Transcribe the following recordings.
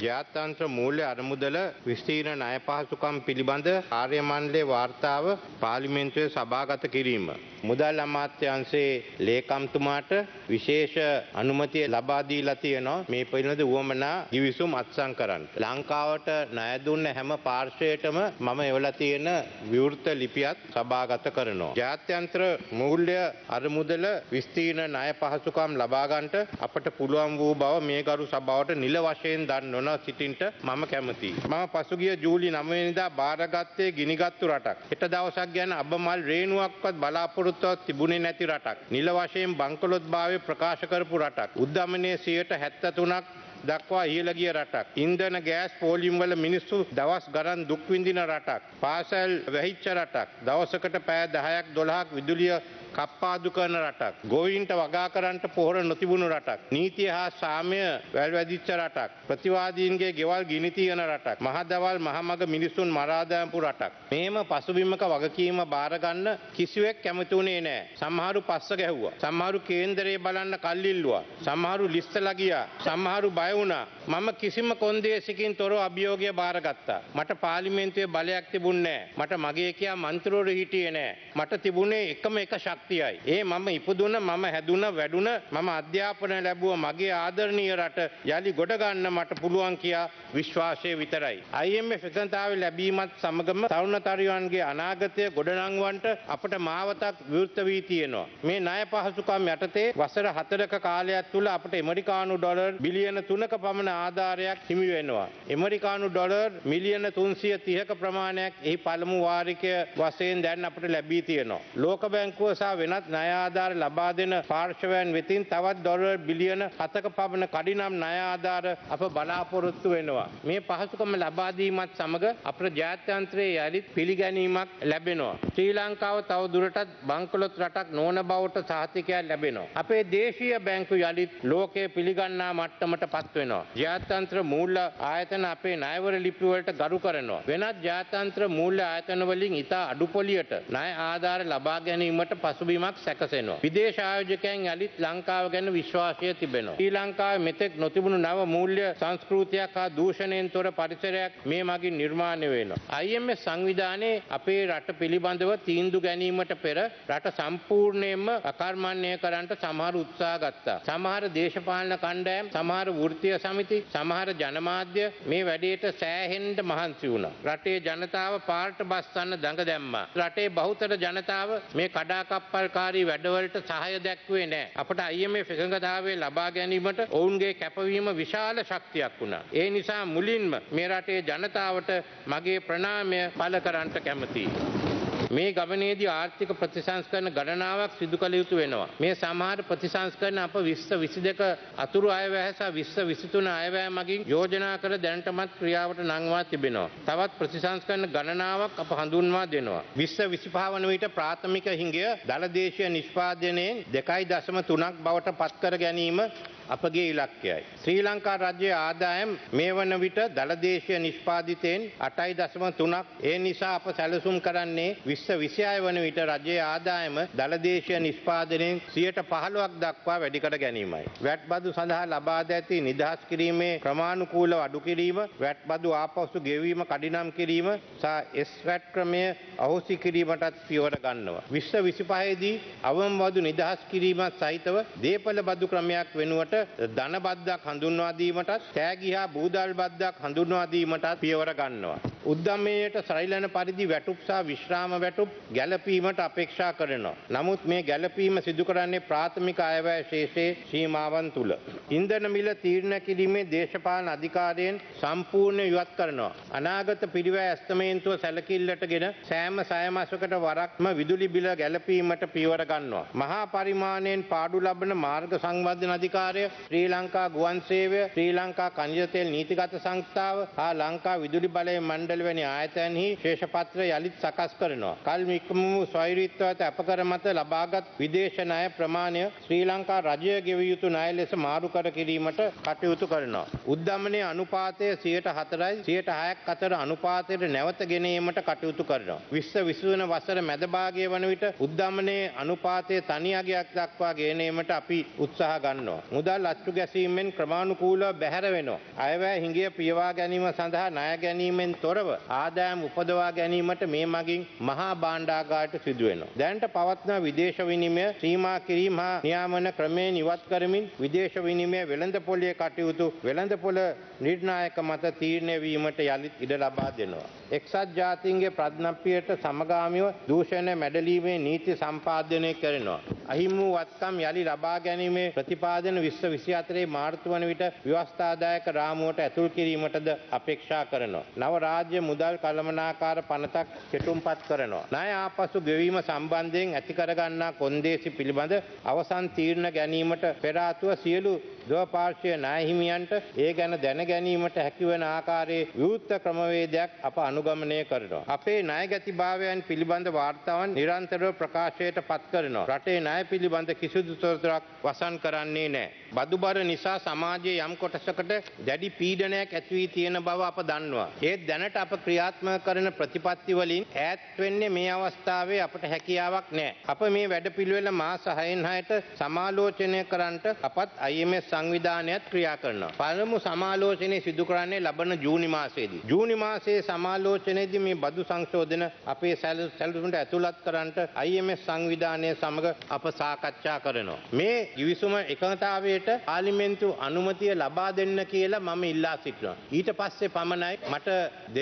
ජාත්‍යන්ත්‍ර මූල්‍ය අරමුදල විස්තීර්ණ ණය පහසුකම් පිළිබඳ කාර්ය මණ්ඩලයේ වාර්තාව පාර්ලිමේන්තුවේ සභාගත කිරීම. මුදල් අමාත්‍යාංශයේ ලේකම්තුමාට විශේෂ අනුමැතිය ලබා දීලා තියෙනවා මේ පිළිබඳ උවමනා ගිවිසුම් අත්සන් කරන්න. ලංකාවට ණය දුන්න හැම පාර්ශ්වයකටම මම එවලා තියෙන විවෘත ලිපියත් සභාගත කරනවා. ජාත්‍යන්ත්‍ර මූල්‍ය අරමුදල විස්තීර්ණ ණය පහසුකම් ලබා ගන්නට අපට පුළුවන් වූ බව මේ ගරු සභාවට නිල වශයෙන් දන්වන සිටින්ට මම කැමතියි. මම පසුගිය ජූලි 9 වෙනිදා බාරගත්තේ ගිනිගත්තු රටක්. හෙට දවසක් ගැන අබමල් රේණුවක්වත් බලාපොරොත්තුවක් තිබුණේ නැති රටක්. නිල වශයෙන් බංකොලොත්භාවය ප්‍රකාශ කරපු රටක්. උද්ධමනයේ 73ක් දක්වා ඉහළ ගිය රටක්. ඉන්ධන ගෑස් පෝලිම් වල මිනිස්සු දවස් ගණන් දුක් විඳින රටක්. පාසල් වැහිච්ච රටක්. දවසකට පෑ 10ක් 12ක් විදුලිය කප්පාදු කරන රටක්. ගෝයින්ට වගා කරන්නට පොහොර නොතිබුණු රටක්. නීතිය හා සාමය වැල්වැදිච්ච රටක්. ප්‍රතිවාදීන්ගේ ගෙවල් ගිනි තියන රටක්. මහදවල් මහමග මිනිසුන් මරා දාපු රටක්. මේම පසුබිමක වගකීම බාරගන්න කිසිවෙක් කැමති වුණේ නෑ. සමහරු පස්ස ගැහුවා. සමහරු කේන්දරේ බලන්න කල්ලිල්ලුවා. සමහරු ලිස්සලා ගියා. සමහරු බය වුණා. මම කිසිම කොන්දේසිකින් තොරව අභියෝගය බාරගත්තා. මට පාර්ලිමේන්තුවේ බලයක් තිබුණේ නෑ. මට මගේ කියා මන්ත්‍රවරු හිටියේ නෑ. මට තිබුණේ එකම එක ශක්තියයි. ඒ මම ඉපදුන මම හැදුන වැඩුණ මම අධ්‍යාපනය ලැබුව මගේ ආදරණීය රට යළි ගොඩ ගන්න මට පුළුවන් කියා විශ්වාසය විතරයි. IMF එකඟතාවය ලැබීමත් සමගම තරුණතරුවන්ගේ අනාගතය ගොඩනංවන්ට අපට මාවතක් විවෘත වී තියෙනවා. මේ ණය පහසුකම් යටතේ වසර හතරක කාලයක් තුළ අපට එමරිකානු ඩොලර් බිලියන තුනක පමණ ආධාරයක් හිමි වෙනවා. එමරිකානු ඩොලර් මිලියන 330ක ප්‍රමාණයක් එහි පළමු වාරිකය වශයෙන් දැන් අපට ලැබී තියෙනවා. ලෝක බැංකුව සහ වෙනත් ණය ආධාර ලබා දෙන පාර්ශවයන් වෙතින් තවත් ඩොලර් බිලියන 7ක පමණ කඩිනම් ණය ආධාර අප බලාපොරොත්තු වෙනවා. මේ පහසුකම ලබා දීමත් සමග අපේ ජාත්‍යන්තරයේ යලිත් පිළිගැනීමක් ලැබෙනවා. ශ්‍රී ලංකාව තව දුරටත් බංකොලොත් රටක් නොවන බවට සහතිකයක් ලැබෙනවා. අපේ දේශීය බැංකු යලිත් ලෝකයේ පිළිගන්නා මට්ටමට පත් වෙනවා. ජාත්‍යන්තර මූල්‍ය ආයතන අපේ ණයවර ලිපි වලට ගරු කරනවා. වෙනත් ජාත්‍යන්තර මූල්‍ය ආයතන වලින් ඉතා අඩු පොලියට ණය ආධාර ලබා ගැනීමට පසුබිමක් සැකසෙනවා. විදේශ ආයෝජකයන් යලිත් ලංකාව ගැන විශ්වාසය තිබෙනවා. ශ්‍රී ලංකාවේ මෙතෙක් නොතිබුණු නව මූල්‍ය සංස්කෘතියක් හා දූෂණයෙන් තොර පරිසරයක් මේ මගින් නිර්මාණය වෙනවා. IMF සංවිධානයේ අපේ රට පිළිබඳව තීන්දුව ගැනීමට පෙර රට සම්පූර්ණයෙන්ම අකර්මණ්‍ය කරන්නට සමහර උත්සාහ ගත්තා. සමහර දේශපාලන කණ්ඩායම්, සමහර වෘත්තීය සමිති, සමහර ජනමාධ්‍ය මේ වැඩේට සෑහෙන්න මහන්සි වුණා. රටේ ජනතාව පාරට බස්සන්න දඟ දැම්මා. රටේ බහුතර ජනතාව මේ කඩාකප්පල්කාරී වැඩවලට සහාය දැක්වේ නෑ. අපට IMF එකඟතාවය ලබා ගැනීමට ඔවුන්ගේ කැපවීම විශාල ශක්තියක් වුණා. ඒ නිසා මුලින්ම මේ රටේ ජනතාවට මගේ ප්‍රණාමය පළ කරන්නට කැමතියි. මේ ගමනේදී ආර්ථික ප්‍රතිසංස්කරණ ගණනාවක් සිදු කළ යුතු වෙනවා. මේ සමහර ප්‍රතිසංස්කරණ අප 2022 අතුරු අයවැය සහ 2023 අයවැය මගින් යෝජනා කර දැනටමත් ක්‍රියාවට නංවා තිබෙනවා. තවත් ප්‍රතිසංස්කරණ ගණනාවක් අප හඳුන්වා දෙනවා. 2025 වන විට ප්‍රාථමික හිඟය දලදේශීය නිෂ්පාදනයෙන් 2.3ක් බවට පත් කර ගැනීම අපගේ ඉලක්කයයි. ශ්‍රී ලංකා රජයේ ආදායම් මේ වන විට දළදේශීය නිෂ්පාදිතයෙන් 8.3ක් ඒ නිසා අප සැලසුම් කරන්නේ 2026 වන විට රජයේ ආදායම දළදේශීය නිෂ්පාදනයෙන් 15ක් දක්වා වැඩි කර ගැනීමයි. වැට් බදු සඳහා ලබා ද ඇති නිදහස් කිරීමේ ක්‍රමානුකූලව අඩු කිරීම, වැට් බදු ආපසු ගෙවීම කඩිනම් කිරීම සහ එස් වැට් ක්‍රමය අහෝසි කිරීමටත් පියවර ගන්නවා. 2025 දී අවම බදු නිදහස් කිරීමත් සහිතව දේපළ බදු ක්‍රමයක් වෙනුවට ධන බද්දක් හඳුන්වා දීමටත් තෑගි හා බූදල් බද්දක් හඳුන්වා දීමටත් පියවර ගන්නවා. උද්දමයට සරිලන පරිදි වැටුප් සහ විශ්‍රාම වැටුප් ගැලපීමට අපේක්ෂා කරනවා. නමුත් මේ ගැලපීම සිදු කරන්නේ ප්‍රාථමික අයවැය ශේෂයේ සීමාවන් තුල. ඉන්ධන මිල තීරණය කිරීමේ දේශපාලන අධිකාරියෙන් සම්පූර්ණ ඉවත් කරනවා. අනාගත පිරිවැය ඇස්තමේන්තුව සැලකිල්ලටගෙන සෑම සය මාසයකට වරක්ම විදුලි බිල ගැලපීමට පියවර ගන්නවා. මහා පරිමාණයෙන් පාඩු ලබන මාර්ග සංවර්ධන අධිකාරය ශ්‍රී ලංකා ගුවන් සේවය ශ්‍රී ලංකා කනිජ තෙල් නීතිගත සංස්ථාව හා ලංකා විදුලි බලය මණ්ඩල වැනි ආයතනහි ශේෂපත්‍ර යළිත් සකස් කරනවා. කල් මික්මු ස්වෛරීත්වයට අපකර මත ලබාගත් විදේශ ණය ප්‍රමාණය ශ්‍රී ලංකා රජය ගෙවිය යුතු ණය ලෙස මාරු කර කිරීමට කටයුතු කරනවා. උද්දමනයේ අනුපාතය 4යි 6ක් අතර අනුපාතයට නැවත ගෙන ඒමට කටයුතු කරනවා. විශ්ව විසුවන වසර මැද භාගයේ වන විට උද්දමනයේ අනුපාතය තනි අගයක් දක්වා ගෙන ඒමට අපි උත්සාහ ගන්නවා. මුදල් මුදල් අච්චු ගැසීමෙන් ක්‍රමාණුකූලව බැහැර වෙනවා. අයවැය හිඟිය පියවා ගැනීම සඳහා ණය ගැනීමෙන් තොරව ආදායම් උපදවා ගැනීමට මේ මගින් මහා භාණ්ඩාගාරයට සිදු වෙනවා. දැනට පවත්න විදේශ විනිමය සීමා කිරීම හා නියාමන ක්‍රමයෙන් ඉවත් කරමින් විදේශ විනිමය වෙළඳ පොලේ කටයුතු වෙළඳ පොල නිර්ණායක මත තීරණය වීමට යළිත් ඉඩ ලබා දෙනවා. එක්සත් ජාතීන්ගේ ප්‍රඥප්තියට සමගාමීව දූෂණය මැඩලීමේ නීති සම්පාදනය කරනවා. අහිමි වූ වත්කම් යළි ලබා ගැනීමේ ප්‍රතිපාදන විශ්ව 24 මාර්තු වන විට ව්‍යවස්ථාදායක රාමුවට ඇතුල් කිරීමටද අපේක්ෂා කරනවා. නව රාජ්‍ය මුදල් කළමනාකාර පනතක් කෙටුම්පත් කරනවා. ණය ආපසු ගෙවීම සම්බන්ධයෙන් ඇති කරගන්නා කොන්දේසි පිළිබඳ අවසන් තීරණ ගැනීමට පෙර ආතුව සියලු දවපාර්ශ්වය ණය හිමියන්ට ඒ ගැන දැන ගැනීමට හැකිවන ආකාරයේ විවෘත ක්‍රමවේදයක් අප අනුගමනය කරනවා. අපේ ණයගැතිභාවයන් පිළිබඳ වාර්තාවන් නිරන්තරව ප්‍රකාශයට පත් කරනවා. රටේ ණය පිළිබඳ කිසිදු තොරතුරක් වසන් කරන්නේ නැහැ. බදුබර නිසා සමාජයේ යම් කොටසකට දැඩි පීඩනයක් ඇති වී තියෙන බව අප දන්නවා. ඒත් දැනට අප ක්‍රියාත්මක කරන ප්‍රතිපත්ති වලින් ඈත් වෙන්නේ මේ අවස්ථාවේ අපට හැකියාවක් නැහැ. අප මේ වැඩපිළිවෙල මාස 6න් 6ට සමාලෝචනය කරන්නට අපත් IMF සංවිධානයත් ක්‍රියා කරනවා. පළමු සමාලෝචනය සිදු කරන්නේ ලබන ජූනි මාසයේදී. ජූනි මාසයේ සමාලෝචනයේදී මේ බදු සංශෝධන අපේ සැල- සැලසුමට ඇතුළත් කරන්නට IMF සංවිධානය සමග අප සාකච්ඡා කරනවා. මේ givisuma එකඟතාවයට පාර්ලිමේන්තු අනුමැතිය ලබා දෙන්න කියලා මම ඉල්ලා සිටිනවා. ඊට පස්සේ පමණයි මට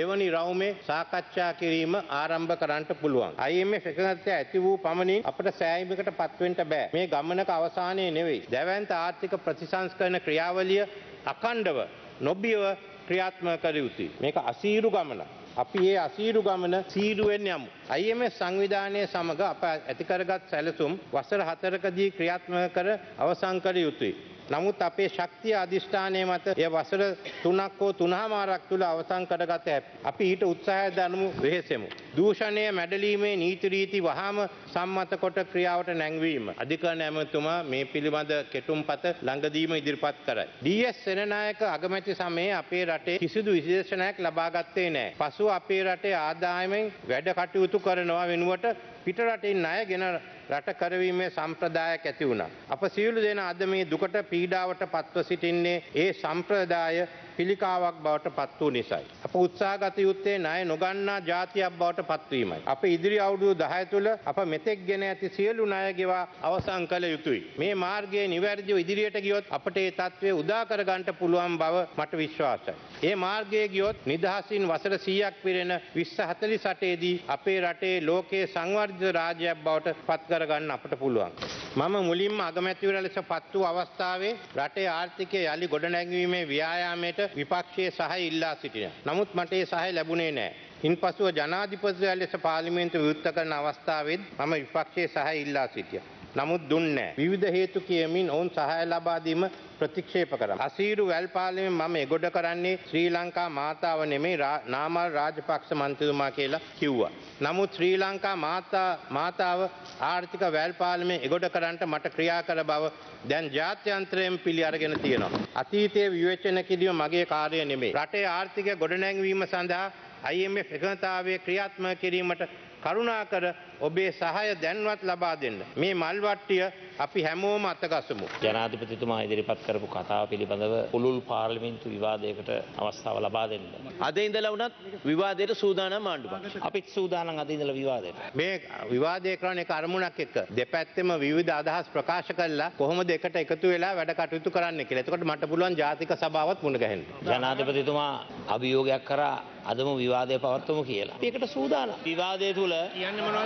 දෙවනි රවුමේ සාකච්ඡා කිරීම ආරම්භ කරන්නට පුළුවන්. IMF එකඟතාවය ඇති වූ පමණින් අපට සෑයීමකට පත්වෙන්න බෑ. මේ ගමනක අවසානයේ නෙවෙයි. දැවැන්ත ආර්ථික ප්‍රතිසංස්කරණ ක්‍රියාවලිය අකණ්ඩව නොබියව ක්‍රියාත්මක කර යුතුයි. මේක අසීරු ගමනක්. අපි ඒ අසීරු ගමන සීරුවෙන් යමු. IMF සංවිධානය සමග අප ඇතිකරගත් සැලසුම් වසර හතරකදී ක්‍රියාත්මක කර අවසන් කර යුතුයි. නමුත් අපේ ශක්තිය අධිෂ්ඨානය මත එය වසර තුනක් හෝ තුනහමාරක් තුළ අවසන් කරගත හැකි. අපි ඊට උත්සාහය දනමු වෙහෙසෙමු. දූෂණය මැඩලීමේ නීති රීති වහාම සම්මත කොට ක්‍රියාවට නැංවීම. අධිකරණ ඇමතුමා මේ පිළිබඳ කෙටුම්පත ළඟදීම ඉදිරිපත් කරයි. DS සෙනනායක අගමැති සමයේ අපේ රටේ කිසිදු විශේෂණයක් ලබා ගත්තේ නැහැ. පසුව අපේ රටේ ආදායමෙන් වැඩ කටයුතු කරනවා වෙනුවට පිට රටින් ණය ගෙන රට කරවීමේ සම්ප්‍රදායක් ඇති වුණා. අප සියලු දෙනා අද මේ දුකට පීඩාවට පත්ව සිටින්නේ ඒ සම්ප්‍රදාය පිළිකාවක් බවට පත් වූ නිසයි. අප උත්සාහගත යුත්තේ ණය නොගන්නා ජාතියක් බවට පත්වීමයි. අප ඉදිරි අවුරුදු 10 තුළ අප මෙතෙක් ගෙන ඇති සියලු ණය ගෙවා අවසන් කළ යුතුයි. මේ මාර්ගයේ නිවැරදිව ඉදිරියට ගියොත් අපට ඒ තත්ත්වය උදා කර ගන්නට පුළුවන් බව මට විශ්වාසයි. ඒ මාර්ගයේ ගියොත් නිදහසින් වසර 100ක් පිරෙන 2048 දී අපේ රටේ ලෝකයේ සංවර්ධිත රාජ්‍යයක් බවට පත් කරගන්න අපට පුළුවන්. මම මුලින්ම අගමැතිවර ලෙස පත් වූ අවස්ථාවේ රටේ ආර්ථිකය යළි ගොඩනැංවීමේ ව්‍යායාමයට විපක්ෂයේ සහය ඉල්ලා සිටින. නමුත් මට ඒ සහය ලැබුණේ නැහැ. ඉන්පසුව ජනාධිපතිවරයා ලෙස පාර්ලිමේන්තුව විවෘත කරන අවස්ථාවේත් මම විපක්ෂයේ සහය ඉල්ලා සිටියා. නමුත් දුන්නේ. විවිධ හේතු කියමින් ඔවුන් සහාය ලබා දීම ප්‍රතික්ෂේප කරා. අසීරු වැල් පාලනයෙන් මම එගොඩ කරන්නේ ශ්‍රී ලංකා මාතාව නෙමෙයි නාමල් රාජපක්ෂ මන්ත්‍රීතුමා කියලා කිව්වා. නමුත් ශ්‍රී ලංකා මාතා මාතාව ආර්ථික වැල් පාලනයෙන් එගොඩ කරන්නට මට ක්‍රියා කළ බව දැන් ජාත්‍යන්තරයෙන් පිළි අරගෙන තියෙනවා. අතීතයේ විවේචන කිරීම මගේ කාර්යය නෙමෙයි. රටේ ආර්ථිකය ගොඩනැංවීම සඳහා IMF එකඟතාවය ක්‍රියාත්මක කිරීමට කරුණාකර ඔබේ සහාය දැන්වත් ලබා දෙන්න. මේ මල්වට්ටිය අපි හැමෝම අතගසමු. ජනාධිපතිතුමා ඉදිරිපත් කරපු කතාව පිළිබඳව පුළුල් පාර්ලිමින්තු විවාදයකට අවස්ථාව ලබා දෙන්න. අද ඉඳලා වුණත් විවාදයට සූදානම් ආණ්ඩු පක්ෂ. අපිත් සූදානම් අද ඉඳලා විවාදයට. මේ විවාදය කරන එක අරමුණක් එක්ක දෙපැත්තෙම විවිධ අදහස් ප්‍රකාශ කරලා කොහොමද එකට එකතු වෙලා වැඩ කටයුතු කරන්න කියලා. එතකොට මට පුළුවන් ජාතික සභාවත් මුණ ගැහෙන්න. ජනාධිපතිතුමා අභියෝගයක් කරා අදම විවාදය පවත්වමු කියලා. ඒකට සූදානම්. විවාදය තුල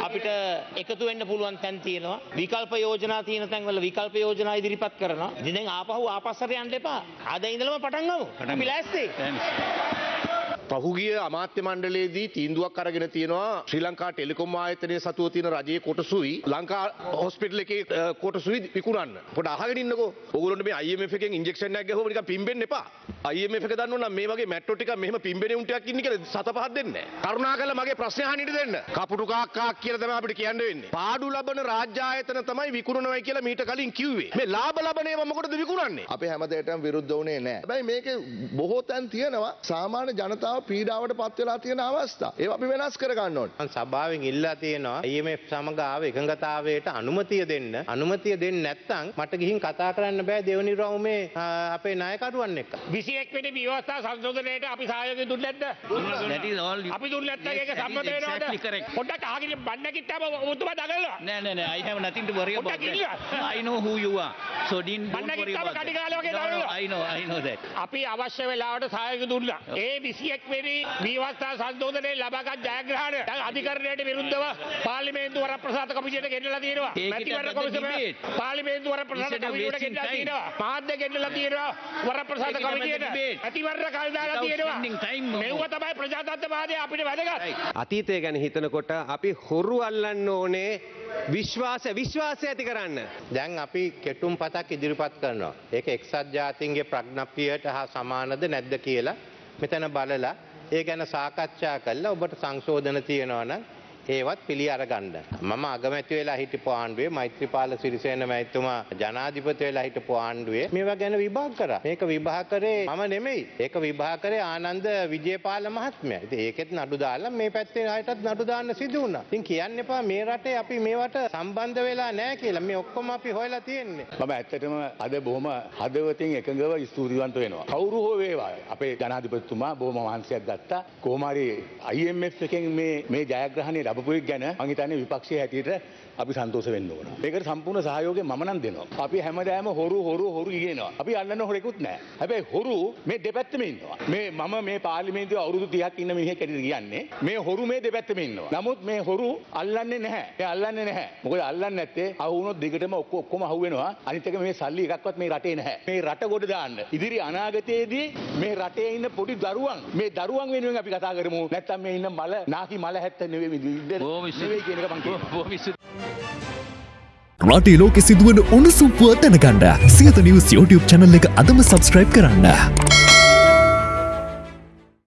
අපිට එකතු වෙන්න පුළුවන් තැන් තියෙනවා. විකල්ප යෝජනා තියෙන තැන්වල විකල්ප යෝජනා ඉදිරිපත් කරනවා. ඉතින් දැන් ආපහු ආපස්සට යන්න එපා. අද ඉඳලම පටන් ගමු. අපි ලෑස්ති. පහුගිය අමාත්‍ය මණ්ඩලයේදී තීන්දුවක් අරගෙන තියෙනවා ශ්‍රී ලංකා ටෙලිකොම් ආයතනයේ සතුව තියෙන රජයේ කොටසුයි ලංකා හොස්පිටල් එකේ අ, කොටසුයි විකුණන්න. පොඩ අහගෙන ඉන්නකෝ. ඕගොල්ලොන්ට මේ IMF එකෙන් ඉන්ජෙක්ෂන් එකක් ගහුවම නිකන් පිම්බෙන්න එපා. IMF එක දන්නව නම් මේ වගේ මැට්‍රෝ ටිකක් මෙහෙම පිම්බෙන උන් ටිකක් ඉන්නේ කියලා සත පහක් දෙන්නේ නැහැ. කරුණාකරලා මගේ ප්‍රශ්නේ අහන්න ඉඩ දෙන්න. කපුටු කාක්කා කියලා තමයි අපිට කියන්න වෙන්නේ. පාඩු ලබන රාජ්‍ය ආයතන තමයි විකුණනවයි කියලා මීට කලින් කිව්වේ. මේ ලාභ ලබන ඒවා මොකටද විකුණන්නේ? අපි හැමදේටම විරුද්ධ වුණේ නෑ. හැබැයි මේකේ බොහෝ තැන් තියෙනවා සාමාන්‍ය ජනතාව පීඩාවට පත් වෙලා තියෙන අවස්ථා. ඒවා අපි වෙනස් කර ගන්න ඕනේ. සභාවෙන් ඉල්ලා තියෙනවා IMF සමග ආව එකඟතාවයට අනුමතිය දෙන්න. අනුමතිය දෙන්නේ නැත්නම් මට ගිහින් කතා කරන්න බෑ දෙවනි රවුමේ අපේ නායකරුවන් එක්ක. විසියෙක් වෙනි ව්‍යවස්ථා සංශෝධනයට අපි සහයෝගය දුන්නේ නැද්ද? That is all අපි දුන්නේ නැත්නම් ඒක සම්මත වෙනවද? පොඩ්ඩක් අහගෙන බන්න කිට්ටාම ඔබතුමා දඟලනවා. No, no, no. I have nothing to worry about that. I know who you are. So didn't, don't worry about that. I know, I know that. අපි අවශ්‍ය වෙලාවට සහයෝගය දුන්නා. ඒ 21 වෙනි ව්‍යවස්ථා සංශෝධනයේ ලබාගත් ජයග්‍රහණය දැන් අධිකරණයට විරුද්ධව පාර්ලිමේන්තු වරප්‍රසාද කමිටුවට ගෙන්නලා තියෙනවා. මැතිවරණ කොමිසම. පාර්ලිමේන්තු වරප්‍රසාද wasting ගෙන්නලා. තියෙනවා. මාධ්‍ය ගෙන්නලා තියෙනවා. වරප්‍රසාද කමිටියට. මැතිවරණ කල් දාලා තියෙනවා. මෙව්ව. තමයි ප්‍රජාතන්ත්‍රවාදය අපිට වැදගත්. අතීතය ගැන හිතනකොට අපි හොරු අල්ලන්න ඕනේ විශ්වාස විශ්වාසය ඇති කරන්න. දැන් අපි කෙටුම් පතක් ඉදිරිපත් කරනවා. ඒක එක්සත් ජාතීන්ගේ ප්‍රඥප්තියට හා සමානද නැද්ද කියලා මෙතන බලලා ඒ ගැන සාකච්ඡා කරලා ඔබට සංශෝධන තියෙනවා නම් ඒවත් පිළි අරගන්න. මම අගමැති වෙලා හිටපු ආණ්ඩුවේ මෛත්‍රීපාල සිරිසේන මැතිතුමා ජනාධිපති වෙලා හිටපු ආණ්ඩුවේ මේවා ගැන විභාග කරා. මේක විභාග කරේ මම නෙමෙයි. ඒක විභාග කරේ ආනන්ද විජේපාල මහත්මයා. ඉතින් ඒකෙත් නඩු දාලා මේ පැත්තේ අයටත් නඩු දාන්න සිදු වුණා. ඉතින් කියන්න එපා මේ රටේ අපි මේවට සම්බන්ධ වෙලා නැහැ කියලා. මේ ඔක්කොම අපි හොයලා තියෙන්නේ. මම ඇත්තටම අද බොහොම හදවතින් එකඟව ස්තුතිවන්ත වෙනවා. කවුරු හෝ වේවා අපේ ජනාධිපතිතුමා බොහොම මහන්සියක් ගත්තා. කොහොම හරි IMF එකෙන් මේ මේ ජයග්‍රහණය ලැබපු එක ගැන මං හිතන්නේ විපක්ෂයේ හැටියට අපි සන්තෝෂ වෙන්න ඕන. මේකට සම්පූර්ණ සහයෝගය මම නම් දෙනවා. අපි හැමදාම හොරු හොරු හොරු කියනවා. අපි අල්ලන්න හොරෙකුත් නැහැ. හැබැයි හොරු මේ දෙපැත්තෙම ඉන්නවා. මේ මම මේ පාර්ලිමේන්තුවේ අවුරුදු 30ක් ඉන්න මිනිහෙක් ඇටියට කියන්නේ මේ හොරු මේ දෙපැත්තෙම ඉන්නවා. නමුත් මේ හොරු අල්ලන්නේ නැහැ. මේ අල්ලන්නේ නැහැ. මොකද අල්ලන්නේ නැත්තේ අහු වුණොත් දිගටම ඔක්කො- ඔක්කොම අහු වෙනවා. අනිත් එක මේ සල්ලි එකක්වත් මේ රටේ නැහැ. මේ රට ගොඩ දාන්න. ඉදිරි අනාගතයේදී මේ රටේ ඉන්න පොඩි දරුවන් මේ දරුවන් වෙනුවෙන් අපි කතා කරමු. නැත්තම් මේ ඉන්න මල නාකි මල හැත්ත නෙවෙයි ස්තුතියි. නෙවෙයි කියන එක මං කියනවා. රටේ ලෝකෙ සිදුවන උණුසුම්පුව දැනගන්න සියත නිවස් YouTube චැනල් එක අදම සබස්ක්‍රයිබ් කරන්න.